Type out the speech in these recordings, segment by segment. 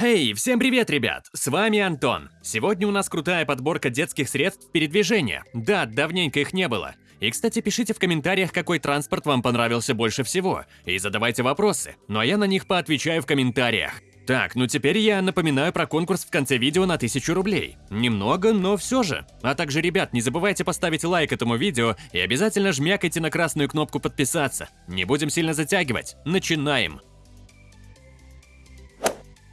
Эй, всем привет, ребят! С вами Антон. Сегодня у нас крутая подборка детских средств передвижения. Да, давненько их не было. И, кстати, пишите в комментариях, какой транспорт вам понравился больше всего. И задавайте вопросы, ну а я на них поотвечаю в комментариях. Так, ну теперь я напоминаю про конкурс в конце видео на 1000 рублей. Немного, но все же. А также, ребят, не забывайте поставить лайк этому видео и обязательно жмякайте на красную кнопку подписаться. Не будем сильно затягивать. Начинаем!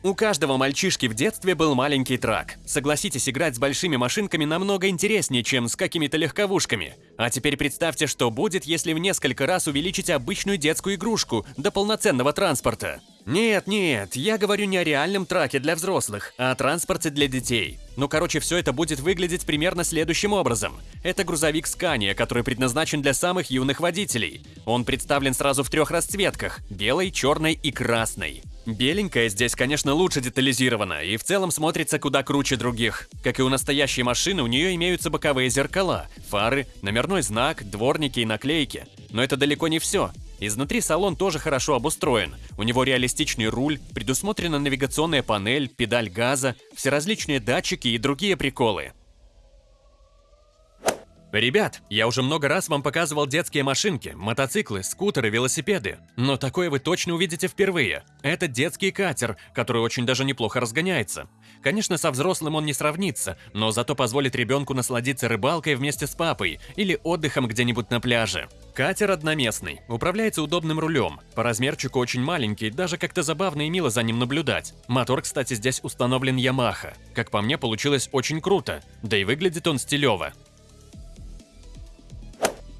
У каждого мальчишки в детстве был маленький трак. Согласитесь, играть с большими машинками намного интереснее, чем с какими-то легковушками. А теперь представьте, что будет, если в несколько раз увеличить обычную детскую игрушку до полноценного транспорта. Нет, нет, я говорю не о реальном траке для взрослых, а о транспорте для детей. Ну, короче, все это будет выглядеть примерно следующим образом. Это грузовик Scania, который предназначен для самых юных водителей. Он представлен сразу в трех расцветках – белой, черной и красной. Беленькая здесь, конечно, лучше детализирована и в целом смотрится куда круче других. Как и у настоящей машины, у нее имеются боковые зеркала, фары, номерной знак, дворники и наклейки. Но это далеко не все. Изнутри салон тоже хорошо обустроен. У него реалистичный руль, предусмотрена навигационная панель, педаль газа, все различные датчики и другие приколы. Ребят, я уже много раз вам показывал детские машинки, мотоциклы, скутеры, велосипеды. Но такое вы точно увидите впервые. Это детский катер, который очень даже неплохо разгоняется. Конечно, со взрослым он не сравнится, но зато позволит ребенку насладиться рыбалкой вместе с папой или отдыхом где-нибудь на пляже. Катер одноместный, управляется удобным рулем. По размерчику очень маленький, даже как-то забавно и мило за ним наблюдать. Мотор, кстати, здесь установлен Yamaha. Как по мне, получилось очень круто. Да и выглядит он стилево.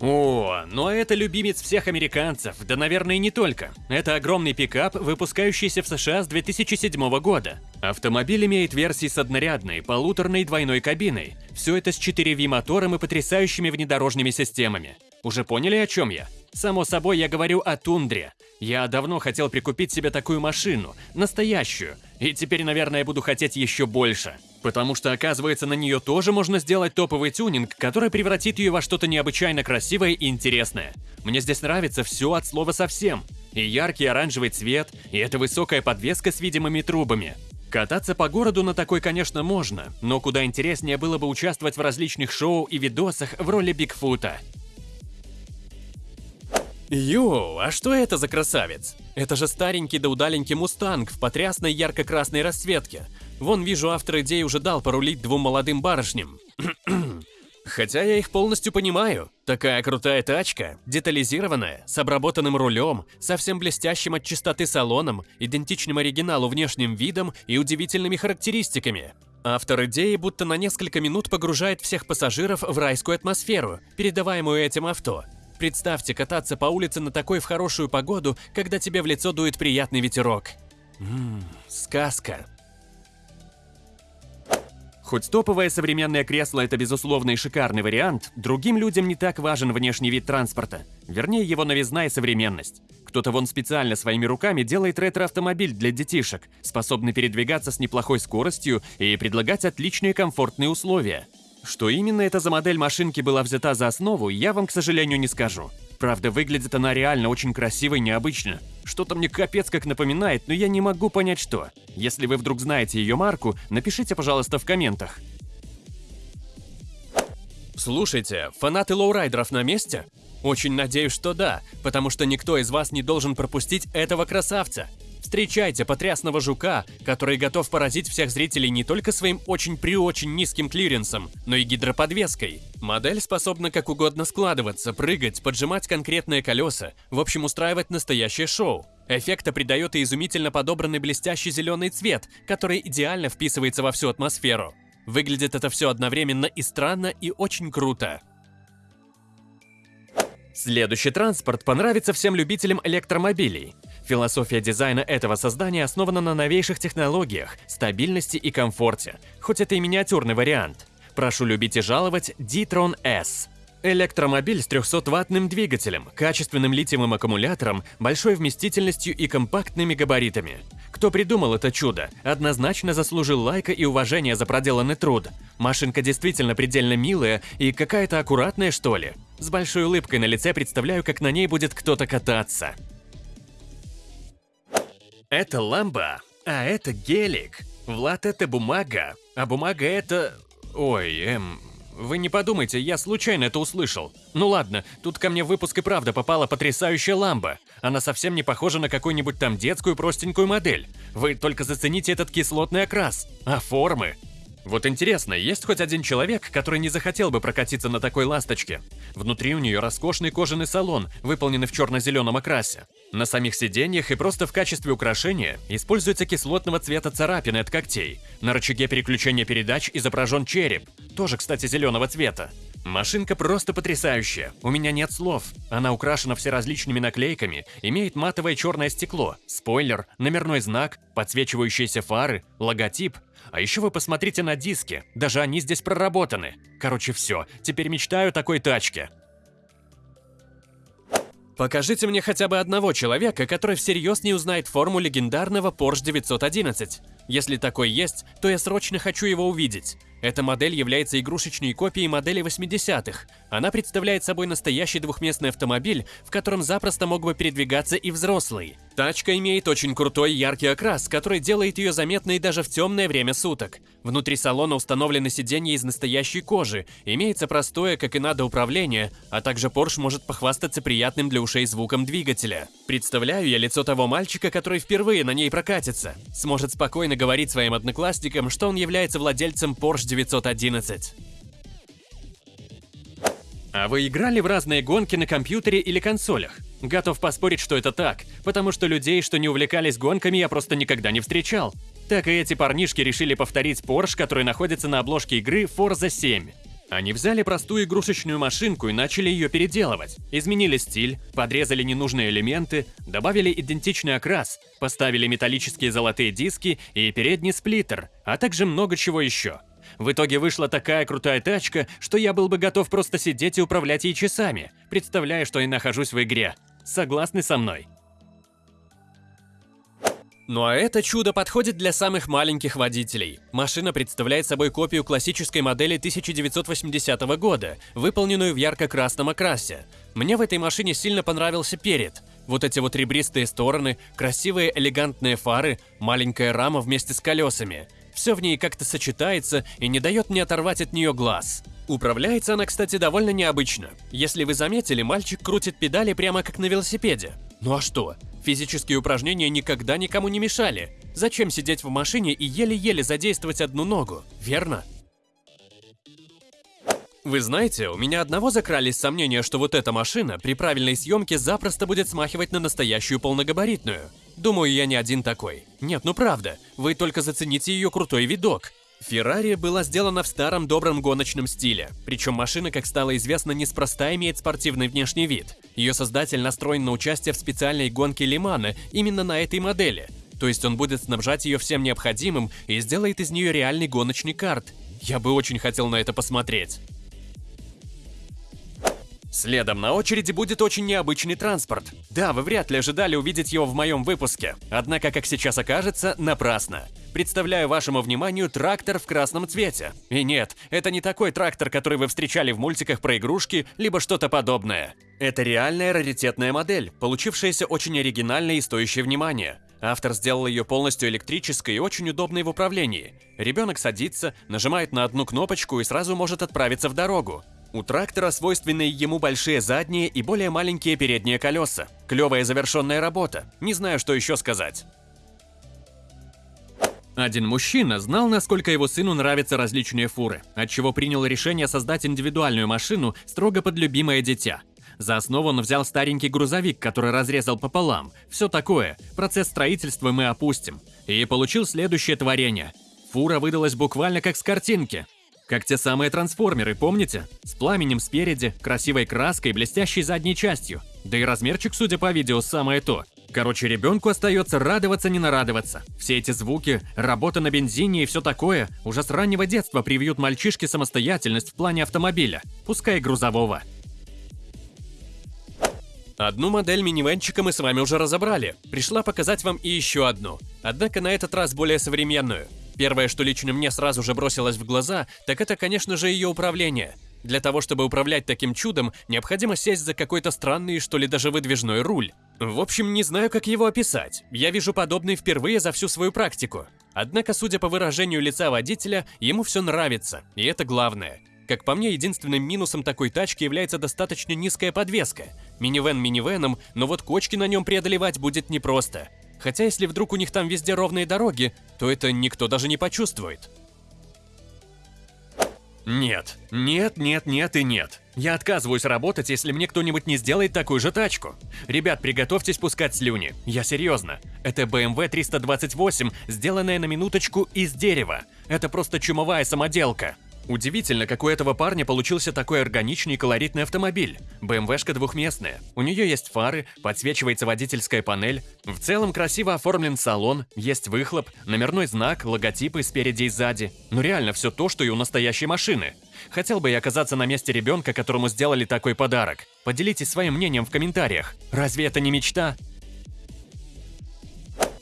О, ну а это любимец всех американцев, да наверное не только. Это огромный пикап, выпускающийся в США с 2007 года. Автомобиль имеет версии с однорядной, полуторной двойной кабиной. Все это с 4V мотором и потрясающими внедорожными системами. Уже поняли, о чем я? Само собой, я говорю о тундре. Я давно хотел прикупить себе такую машину, настоящую, и теперь, наверное, буду хотеть еще больше. Потому что, оказывается, на нее тоже можно сделать топовый тюнинг, который превратит ее во что-то необычайно красивое и интересное. Мне здесь нравится все от слова совсем. И яркий оранжевый цвет, и эта высокая подвеска с видимыми трубами. Кататься по городу на такой, конечно, можно, но куда интереснее было бы участвовать в различных шоу и видосах в роли Бигфута. Йоу, а что это за красавец? Это же старенький да удаленький мустанг в потрясной ярко-красной расцветке. Вон вижу, автор идеи уже дал порулить двум молодым барышням. Хотя я их полностью понимаю. Такая крутая тачка, детализированная, с обработанным рулем, совсем блестящим от чистоты салоном, идентичным оригиналу внешним видом и удивительными характеристиками. Автор идеи будто на несколько минут погружает всех пассажиров в райскую атмосферу, передаваемую этим авто. Представьте кататься по улице на такой в хорошую погоду, когда тебе в лицо дует приятный ветерок. Ммм, сказка. Хоть топовое современное кресло – это безусловно и шикарный вариант, другим людям не так важен внешний вид транспорта. Вернее, его новизна и современность. Кто-то вон специально своими руками делает ретро-автомобиль для детишек, способный передвигаться с неплохой скоростью и предлагать отличные комфортные условия. Что именно это за модель машинки была взята за основу, я вам, к сожалению, не скажу. Правда, выглядит она реально очень красиво и необычно. Что-то мне капец как напоминает, но я не могу понять что. Если вы вдруг знаете ее марку, напишите, пожалуйста, в комментах. Слушайте, фанаты лоурайдеров на месте? Очень надеюсь, что да, потому что никто из вас не должен пропустить этого красавца. Встречайте потрясного жука, который готов поразить всех зрителей не только своим очень-преочень низким клиренсом, но и гидроподвеской. Модель способна как угодно складываться, прыгать, поджимать конкретные колеса, в общем устраивать настоящее шоу. Эффекта придает и изумительно подобранный блестящий зеленый цвет, который идеально вписывается во всю атмосферу. Выглядит это все одновременно и странно, и очень круто. Следующий транспорт понравится всем любителям электромобилей. Философия дизайна этого создания основана на новейших технологиях, стабильности и комфорте, хоть это и миниатюрный вариант. Прошу любить и жаловать D-Tron S. Электромобиль с 300-ваттным двигателем, качественным литиевым аккумулятором, большой вместительностью и компактными габаритами. Кто придумал это чудо, однозначно заслужил лайка и уважения за проделанный труд. Машинка действительно предельно милая и какая-то аккуратная, что ли. С большой улыбкой на лице представляю, как на ней будет кто-то кататься. Это ламба. А это гелик. Влад это бумага, а бумага это... Ой, эм... Вы не подумайте, я случайно это услышал. Ну ладно, тут ко мне в выпуск и правда попала потрясающая ламба. Она совсем не похожа на какую-нибудь там детскую простенькую модель. Вы только зацените этот кислотный окрас. А формы? Вот интересно, есть хоть один человек, который не захотел бы прокатиться на такой ласточке? Внутри у нее роскошный кожаный салон, выполненный в черно-зеленом окрасе. На самих сиденьях и просто в качестве украшения используется кислотного цвета царапины от когтей. На рычаге переключения передач изображен череп, тоже, кстати, зеленого цвета. Машинка просто потрясающая, у меня нет слов. Она украшена всеразличными наклейками, имеет матовое черное стекло, спойлер, номерной знак, подсвечивающиеся фары, логотип, а еще вы посмотрите на диски, даже они здесь проработаны. Короче, все, теперь мечтаю о такой тачке. Покажите мне хотя бы одного человека, который всерьез не узнает форму легендарного Porsche 911. Если такой есть, то я срочно хочу его увидеть. Эта модель является игрушечной копией модели 80-х. Она представляет собой настоящий двухместный автомобиль, в котором запросто мог бы передвигаться и взрослый. Тачка имеет очень крутой яркий окрас, который делает ее заметной даже в темное время суток. Внутри салона установлены сиденья из настоящей кожи, имеется простое, как и надо, управление, а также Porsche может похвастаться приятным для ушей звуком двигателя. Представляю я лицо того мальчика, который впервые на ней прокатится. Сможет спокойно говорить своим одноклассникам, что он является владельцем Porsche 911. А вы играли в разные гонки на компьютере или консолях? Готов поспорить, что это так, потому что людей, что не увлекались гонками, я просто никогда не встречал. Так и эти парнишки решили повторить Porsche, который находится на обложке игры Forza 7. Они взяли простую игрушечную машинку и начали ее переделывать. Изменили стиль, подрезали ненужные элементы, добавили идентичный окрас, поставили металлические золотые диски и передний сплиттер, а также много чего еще. В итоге вышла такая крутая тачка, что я был бы готов просто сидеть и управлять ей часами, представляя, что я нахожусь в игре. Согласны со мной? Ну а это чудо подходит для самых маленьких водителей. Машина представляет собой копию классической модели 1980 года, выполненную в ярко-красном окрасе. Мне в этой машине сильно понравился перед. Вот эти вот ребристые стороны, красивые элегантные фары, маленькая рама вместе с колесами. Все в ней как-то сочетается и не дает мне оторвать от нее глаз. Управляется она, кстати, довольно необычно. Если вы заметили, мальчик крутит педали прямо как на велосипеде. Ну а что? Физические упражнения никогда никому не мешали. Зачем сидеть в машине и еле-еле задействовать одну ногу, верно? Вы знаете, у меня одного закрались сомнения, что вот эта машина при правильной съемке запросто будет смахивать на настоящую полногабаритную. Думаю, я не один такой. Нет, ну правда, вы только зацените ее крутой видок. Феррари была сделана в старом добром гоночном стиле, причем машина, как стало известно, неспроста имеет спортивный внешний вид. Ее создатель настроен на участие в специальной гонке Лимана именно на этой модели, то есть он будет снабжать ее всем необходимым и сделает из нее реальный гоночный карт. Я бы очень хотел на это посмотреть. Следом на очереди будет очень необычный транспорт. Да, вы вряд ли ожидали увидеть его в моем выпуске, однако, как сейчас окажется, напрасно. Представляю вашему вниманию трактор в красном цвете. И нет, это не такой трактор, который вы встречали в мультиках про игрушки, либо что-то подобное. Это реальная раритетная модель, получившаяся очень оригинальной и стоящей внимания. Автор сделал ее полностью электрической и очень удобной в управлении. Ребенок садится, нажимает на одну кнопочку и сразу может отправиться в дорогу. У трактора свойственны ему большие задние и более маленькие передние колеса. Клевая завершенная работа. Не знаю, что еще сказать. Один мужчина знал, насколько его сыну нравятся различные фуры, отчего принял решение создать индивидуальную машину строго под любимое дитя. За основу он взял старенький грузовик, который разрезал пополам. Все такое, процесс строительства мы опустим. И получил следующее творение. Фура выдалась буквально как с картинки. Как те самые трансформеры, помните? С пламенем спереди, красивой краской, блестящей задней частью. Да и размерчик, судя по видео, самое то. Короче, ребенку остается радоваться не нарадоваться. Все эти звуки, работа на бензине и все такое уже с раннего детства привьют мальчишке самостоятельность в плане автомобиля, пускай грузового. Одну модель минивенчика мы с вами уже разобрали. Пришла показать вам и еще одну. Однако на этот раз более современную. Первое, что лично мне сразу же бросилось в глаза, так это, конечно же, ее управление. Для того, чтобы управлять таким чудом, необходимо сесть за какой-то странный, что ли, даже выдвижной руль. В общем, не знаю, как его описать. Я вижу подобный впервые за всю свою практику. Однако, судя по выражению лица водителя, ему все нравится, и это главное. Как по мне, единственным минусом такой тачки является достаточно низкая подвеска. Минивэн минивеном, но вот кочки на нем преодолевать будет непросто. Хотя если вдруг у них там везде ровные дороги, то это никто даже не почувствует. Нет, нет, нет, нет и нет. Я отказываюсь работать, если мне кто-нибудь не сделает такую же тачку. Ребят, приготовьтесь пускать слюни. Я серьезно. Это BMW 328, сделанная на минуточку из дерева. Это просто чумовая самоделка. Удивительно, как у этого парня получился такой органичный и колоритный автомобиль. БМВшка двухместная. У нее есть фары, подсвечивается водительская панель. В целом красиво оформлен салон, есть выхлоп, номерной знак, логотипы спереди и сзади. Ну реально все то, что и у настоящей машины. Хотел бы я оказаться на месте ребенка, которому сделали такой подарок. Поделитесь своим мнением в комментариях. Разве это не мечта?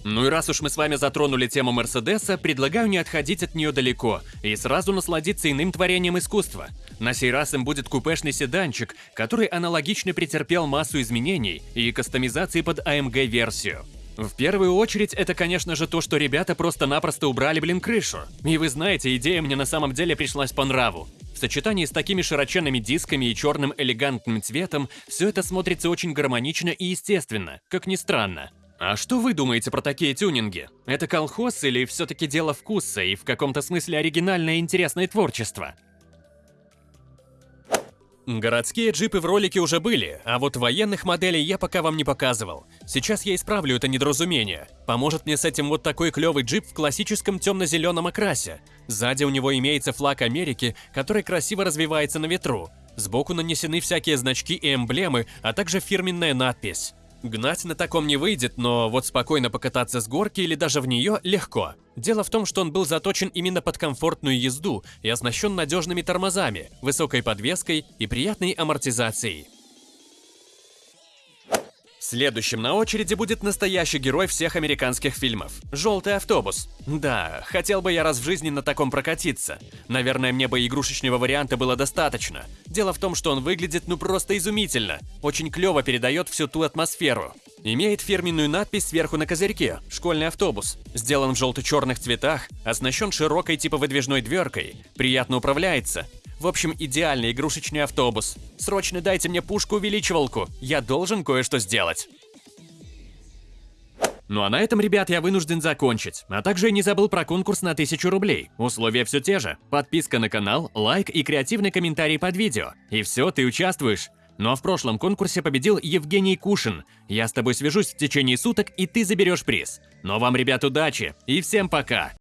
Ну и раз уж мы с вами затронули тему Мерседеса, предлагаю не отходить от нее далеко и сразу насладиться иным творением искусства. На сей раз им будет купешный седанчик, который аналогично претерпел массу изменений и кастомизации под AMG-версию. В первую очередь, это, конечно же, то, что ребята просто-напросто убрали, блин, крышу. И вы знаете, идея мне на самом деле пришлась по нраву. В сочетании с такими широченными дисками и черным элегантным цветом, все это смотрится очень гармонично и естественно, как ни странно. А что вы думаете про такие тюнинги? Это колхоз или все-таки дело вкуса и в каком-то смысле оригинальное и интересное творчество? Городские джипы в ролике уже были, а вот военных моделей я пока вам не показывал. Сейчас я исправлю это недоразумение. Поможет мне с этим вот такой клевый джип в классическом темно-зеленом окрасе. Сзади у него имеется флаг Америки, который красиво развивается на ветру. Сбоку нанесены всякие значки и эмблемы, а также фирменная надпись. Гнать на таком не выйдет, но вот спокойно покататься с горки или даже в нее легко. Дело в том, что он был заточен именно под комфортную езду и оснащен надежными тормозами, высокой подвеской и приятной амортизацией. Следующим на очереди будет настоящий герой всех американских фильмов – «Желтый автобус». Да, хотел бы я раз в жизни на таком прокатиться. Наверное, мне бы игрушечного варианта было достаточно. Дело в том, что он выглядит ну просто изумительно. Очень клево передает всю ту атмосферу. Имеет фирменную надпись сверху на козырьке «Школьный автобус». Сделан в желто-черных цветах, оснащен широкой типа выдвижной дверкой, приятно управляется, в общем, идеальный игрушечный автобус. Срочно дайте мне пушку-увеличивалку, я должен кое-что сделать. Ну а на этом, ребят, я вынужден закончить. А также я не забыл про конкурс на 1000 рублей. Условия все те же. Подписка на канал, лайк и креативный комментарий под видео. И все, ты участвуешь. Ну а в прошлом конкурсе победил Евгений Кушин. Я с тобой свяжусь в течение суток, и ты заберешь приз. Но вам, ребят, удачи и всем пока!